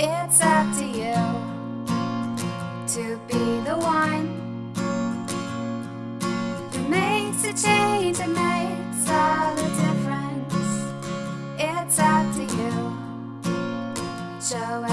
It's up to you to be the one that makes a change that makes all the difference. It's up to you. Show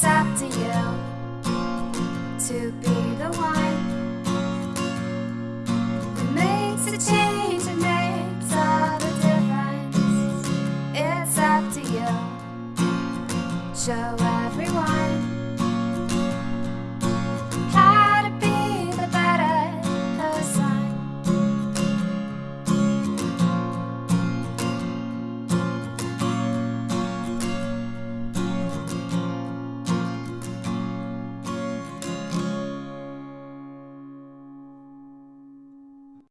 it's up to you to be the one who makes a change and makes all the difference. It's up to you. Show